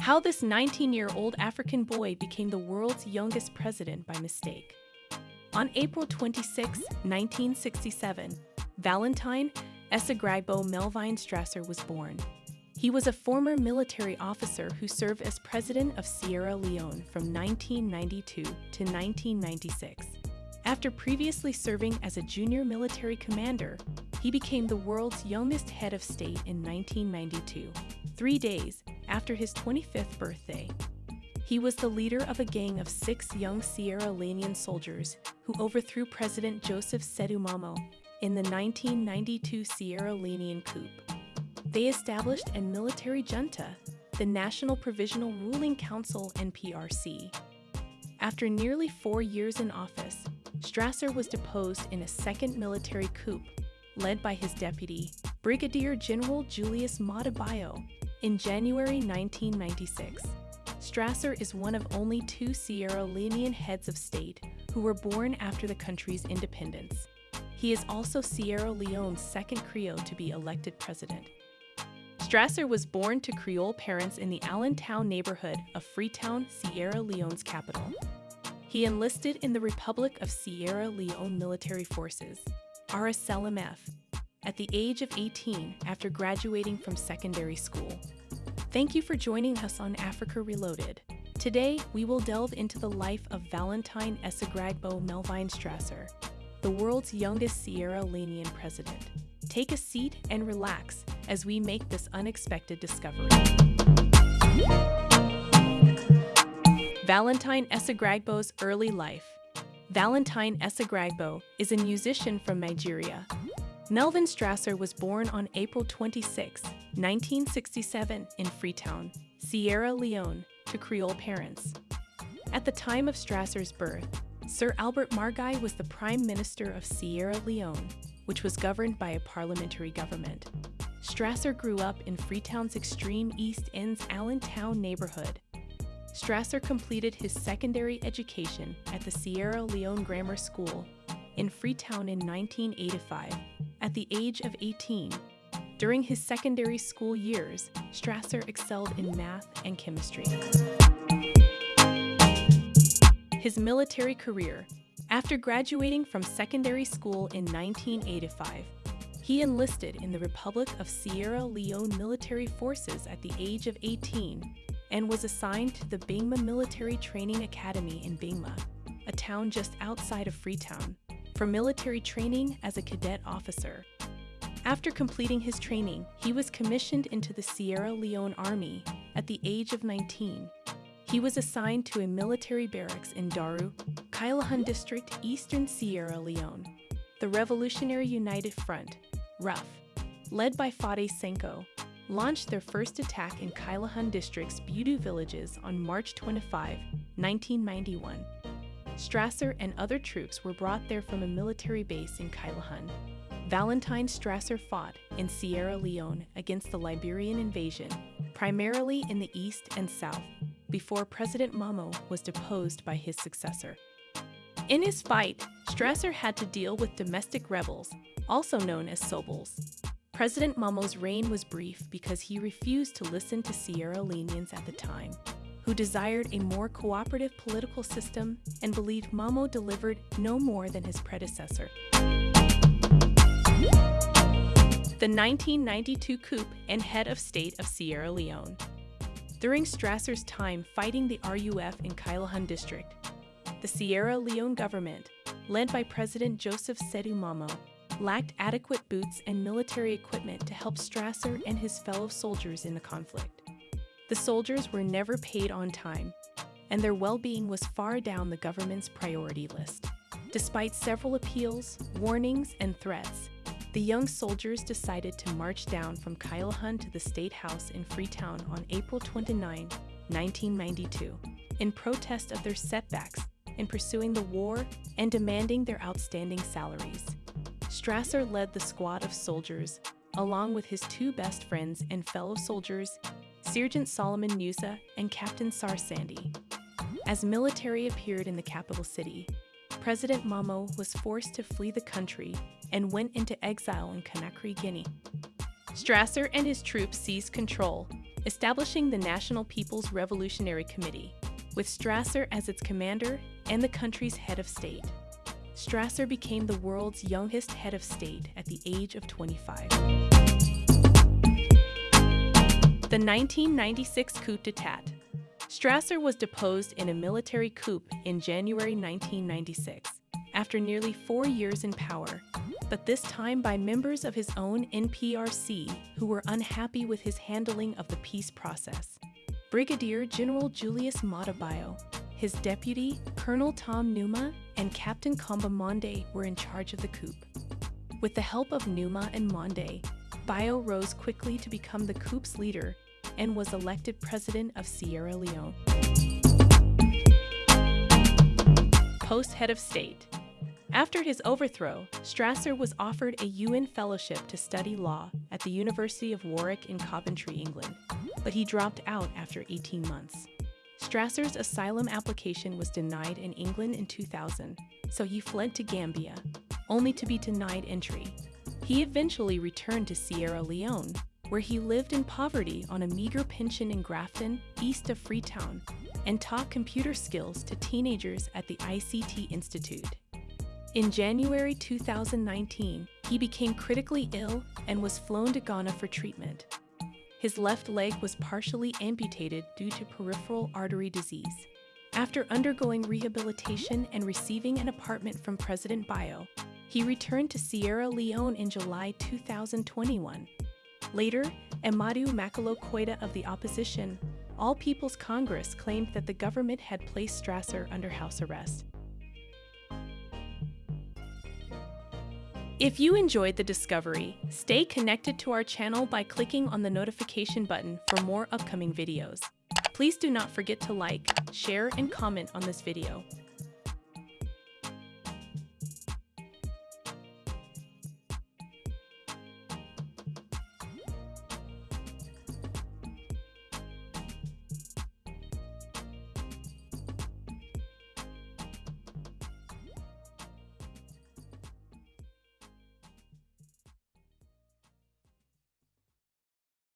How this 19 year old African boy became the world's youngest president by mistake. On April 26, 1967, Valentine Esegragbo Melvine Strasser was born. He was a former military officer who served as president of Sierra Leone from 1992 to 1996. After previously serving as a junior military commander, he became the world's youngest head of state in 1992, three days after his 25th birthday. He was the leader of a gang of six young Sierra Leonean soldiers who overthrew President Joseph Saidu Momoh in the 1992 Sierra Leonean coup. They established a military junta, the National Provisional Ruling Council NPRC. After nearly four years in office, Strasser was deposed in a second military coup led by his deputy, Brigadier General Julius Maada Bio, in January 1996. Strasser is one of only two Sierra Leonean heads of state who were born after the country's independence. He is also Sierra Leone's second Creole to be elected president. Strasser was born to Creole parents in the Allentown neighborhood of Freetown, Sierra Leone's capital. He enlisted in the Republic of Sierra Leone Military Forces, RSLMF, at the age of 18 after graduating from secondary school. Thank you for joining us on Africa Reloaded. Today, we will delve into the life of Valentine Esegragbo Melvine Strasser, the world's youngest Sierra Leonean president. Take a seat and relax as we make this unexpected discovery. Valentine Esegragbo's early life. Valentine Esegragbo is a musician from Nigeria. Melvin Strasser was born on April 26, 1967 in Freetown, Sierra Leone, to Creole parents. At the time of Strasser's birth, Sir Albert Margai was the Prime Minister of Sierra Leone, which was governed by a parliamentary government. Strasser grew up in Freetown's extreme East End's Allentown neighborhood. Strasser completed his secondary education at the Sierra Leone Grammar School in Freetown in 1985 at the age of 18. During his secondary school years, Strasser excelled in math and chemistry. His military career. After graduating from secondary school in 1985, he enlisted in the Republic of Sierra Leone military forces at the age of 18 and was assigned to the Benguema Military Training Academy in Benguema, a town just outside of Freetown, for military training as a cadet officer. After completing his training, he was commissioned into the Sierra Leone Army at the age of 19. He was assigned to a military barracks in Daru, Kailahun District, Eastern Sierra Leone. The Revolutionary United Front, RUF, led by Foday Sankoh, launched their first attack in Kailahun District's Budu villages on March 25, 1991. Strasser and other troops were brought there from a military base in Kailahun. Valentine Strasser fought in Sierra Leone against the Liberian invasion, primarily in the east and south, before President Momoh was deposed by his successor. In his fight, Strasser had to deal with domestic rebels, also known as Sobels. President Momoh's reign was brief because he refused to listen to Sierra Leoneans at the time, who desired a more cooperative political system and believed Momoh delivered no more than his predecessor. The 1992 coup and head of state of Sierra Leone. During Strasser's time fighting the RUF in Kailahun district, the Sierra Leone government, led by President Joseph Saidu Momoh, lacked adequate boots and military equipment to help Strasser and his fellow soldiers in the conflict. The soldiers were never paid on time, and their well being was far down the government's priority list. Despite several appeals, warnings, and threats, the young soldiers decided to march down from Kailahun to the State House in Freetown on April 29, 1992, in protest of their setbacks in pursuing the war and demanding their outstanding salaries. Strasser led the squad of soldiers, along with his two best friends and fellow soldiers, Sergeant Solomon Nusa and Captain Sar Sandy. As military appeared in the capital city, President Momoh was forced to flee the country and went into exile in Conakry, Guinea. Strasser and his troops seized control, establishing the National People's Revolutionary Committee, with Strasser as its commander and the country's head of state. Strasser became the world's youngest head of state at the age of 25. The 1996 coup d'etat. Strasser was deposed in a military coup in January 1996, after nearly four years in power, but this time by members of his own NPRC who were unhappy with his handling of the peace process. Brigadier General Julius Maada Bio, his deputy, Colonel Tom Nyuma, and Captain Kamba Monde were in charge of the coup. With the help of Nyuma and Monde, Bio rose quickly to become the coup's leader and was elected president of Sierra Leone. Post head of state. After his overthrow, Strasser was offered a UN fellowship to study law at the University of Warwick in Coventry, England, but he dropped out after 18 months. Strasser's asylum application was denied in England in 2000, so he fled to Gambia, only to be denied entry. He eventually returned to Sierra Leone, where he lived in poverty on a meager pension in Grafton, east of Freetown, and taught computer skills to teenagers at the ICT Institute. In January 2019, he became critically ill and was flown to Ghana for treatment. His left leg was partially amputated due to peripheral artery disease. After undergoing rehabilitation and receiving an apartment from President Bio, he returned to Sierra Leone in July 2021 Later, Amadou Makalo Koita of the opposition, All People's Congress claimed that the government had placed Strasser under house arrest. If you enjoyed the discovery, stay connected to our channel by clicking on the notification button for more upcoming videos. Please do not forget to like, share, and comment on this video.